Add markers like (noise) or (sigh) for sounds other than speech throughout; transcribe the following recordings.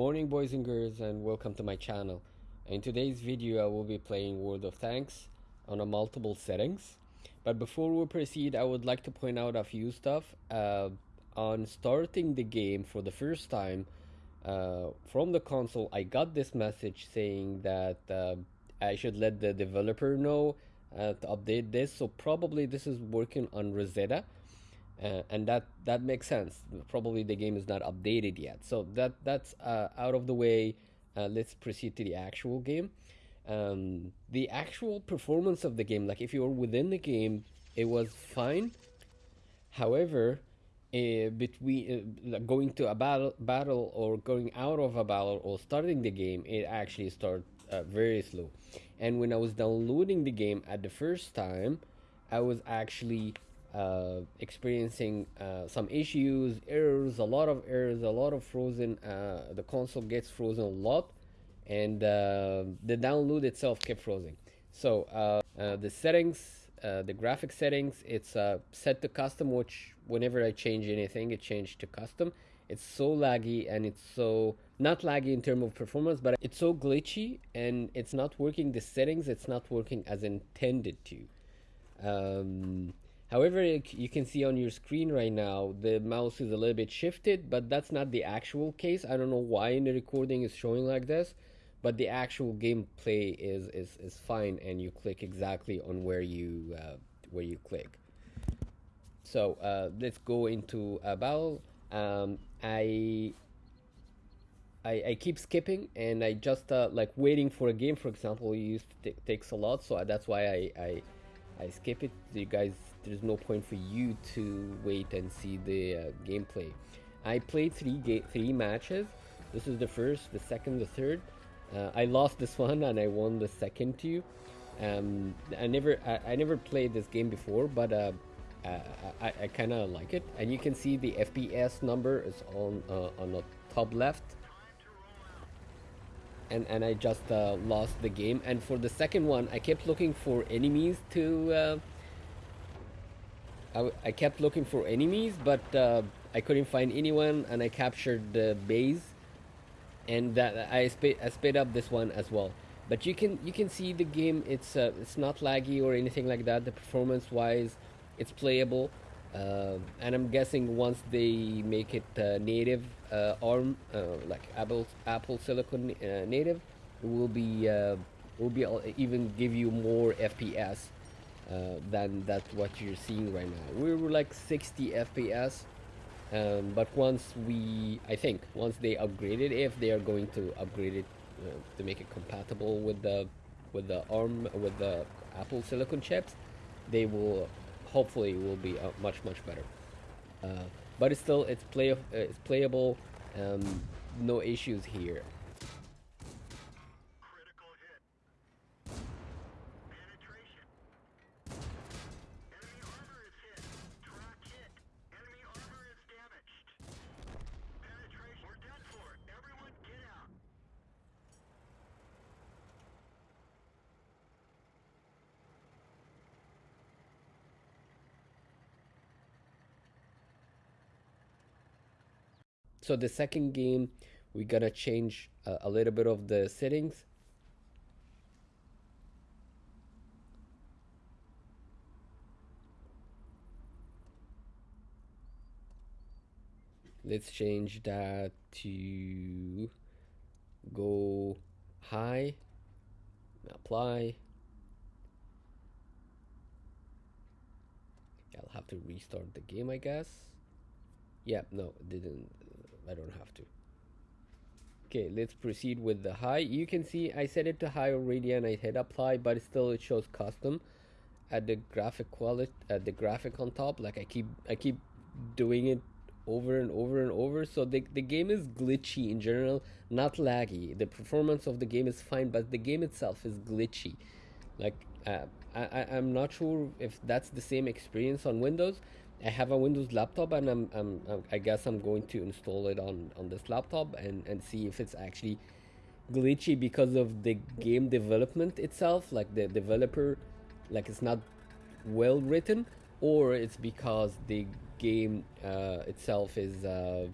morning boys and girls and welcome to my channel. In today's video I will be playing World of Tanks on a multiple settings. But before we proceed I would like to point out a few stuff. Uh, on starting the game for the first time uh, from the console I got this message saying that uh, I should let the developer know uh, to update this. So probably this is working on Rosetta uh, and that that makes sense. Probably the game is not updated yet. So that that's uh, out of the way uh, let's proceed to the actual game. Um, the actual performance of the game like if you were within the game it was fine. However uh, between uh, going to a battle battle or going out of a battle or starting the game it actually started uh, very slow. And when i was downloading the game at the first time i was actually uh, experiencing uh, some issues, errors, a lot of errors, a lot of frozen. Uh, the console gets frozen a lot, and uh, the download itself kept frozen. So uh, the settings, the graphic settings, it's set to custom. Which whenever I change anything, it changed to custom. It's so laggy and it's so not laggy in terms of performance, but it's so glitchy and it's not working. The settings, it's not working as intended to. Um, However, you can see on your screen right now, the mouse is a little bit shifted, but that's not the actual case. I don't know why in the recording is showing like this, but the actual gameplay is, is, is fine and you click exactly on where you, uh, where you click. So uh, let's go into a battle. Um, I, I, I keep skipping and I just uh, like waiting for a game, for example, used takes a lot, so that's why I, I, I skip it. You guys there's no point for you to wait and see the uh, gameplay. I played three three matches. This is the first, the second, the third. Uh, I lost this (laughs) one and I won the second two. Um, I never I, I, never played this game before, but uh, uh I, I kind of like it. And you can see the FPS number is on uh, on the top left. And, and I just uh, lost the game. And for the second one, I kept looking for enemies to I, I kept looking for enemies, but uh, I couldn't find anyone, and I captured the base, and that I sped I sped up this one as well. But you can you can see the game. It's uh, it's not laggy or anything like that. The performance wise, it's playable. Uh, and I'm guessing once they make it uh, native uh, ARM, uh, like Apple Apple Silicon native, it will be will be even give you more FPS uh, than that what you're seeing right now. We were like 60 FPS, um, but once we, I think, once they upgrade it, if they are going to upgrade it uh, to make it compatible with the with the ARM with the Apple Silicon chips, they will hopefully will be uh, much much better. Uh, but it's still it's play uh, it's playable. Um, no issues here. So the second game we gotta change a, a little bit of the settings. Let's change that to go high apply. I'll have to restart the game I guess. Yeah no didn't I don't have to. Okay, let's proceed with the high. You can see I set it to high already and I hit apply, but still it shows custom at the graphic quality at the graphic on top. Like I keep I keep doing it over and over and over. So the the game is glitchy in general, not laggy. The performance of the game is fine, but the game itself is glitchy. Like uh, I I'm not sure if that's the same experience on Windows I have a Windows laptop and I'm, I'm, i guess I'm going to install it on, on this laptop and, and see if it's actually glitchy because of the game development itself, like the developer, like it's not well written, or it's because the game uh, itself is uh,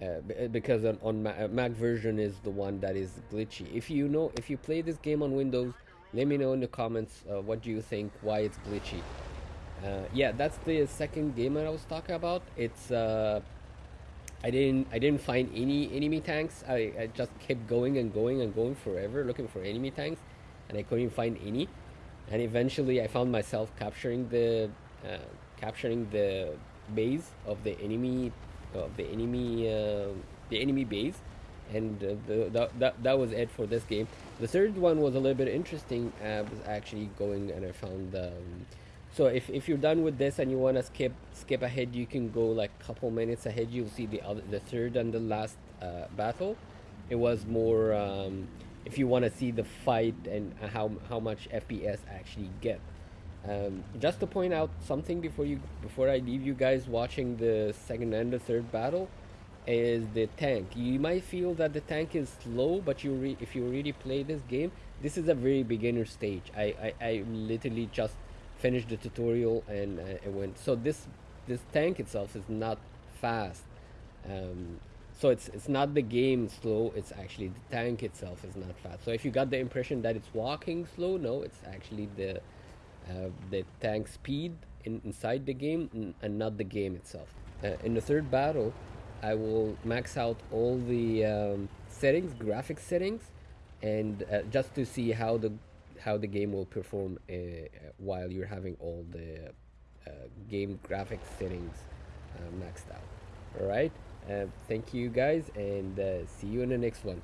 uh, because on, on uh, Mac version is the one that is glitchy. If you know, if you play this game on Windows, let me know in the comments uh, what do you think, why it's glitchy. Uh, yeah, that's the second game that I was talking about. It's uh, I didn't I didn't find any enemy tanks. I, I just kept going and going and going forever looking for enemy tanks, and I couldn't find any. And eventually, I found myself capturing the uh, capturing the base of the enemy of the enemy uh, the enemy base and uh, the, that, that was it for this game the third one was a little bit interesting I was actually going and I found um, so if, if you're done with this and you want to skip skip ahead you can go like a couple minutes ahead you'll see the other the third and the last uh, battle it was more um, if you want to see the fight and how how much FPS actually get um, just to point out something before you before I leave you guys watching the second and the third battle is the tank. You might feel that the tank is slow, but you if you really play this game, this is a very beginner stage. I, I, I literally just finished the tutorial and uh, it went. So this this tank itself is not fast. Um, so it's it's not the game slow. It's actually the tank itself is not fast. So if you got the impression that it's walking slow, no, it's actually the uh, the tank speed in, inside the game and not the game itself. Uh, in the third battle, I will max out all the um, settings, graphics settings, and uh, just to see how the how the game will perform uh, while you're having all the uh, game graphics settings uh, maxed out. All right. thank you guys, and see you in the next one.